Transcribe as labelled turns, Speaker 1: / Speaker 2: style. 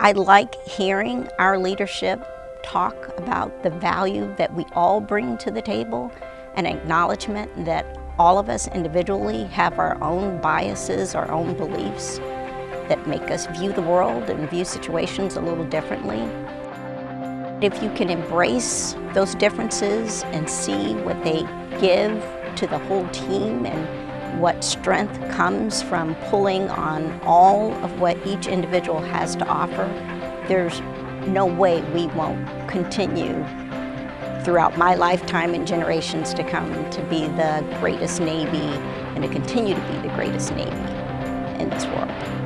Speaker 1: I like hearing our leadership talk about the value that we all bring to the table, an acknowledgement that all of us individually have our own biases, our own beliefs that make us view the world and view situations a little differently. If you can embrace those differences and see what they give to the whole team and what strength comes from pulling on all of what each individual has to offer, there's no way we won't continue throughout my lifetime and generations to come to be the greatest Navy and to continue to be the greatest Navy in this world.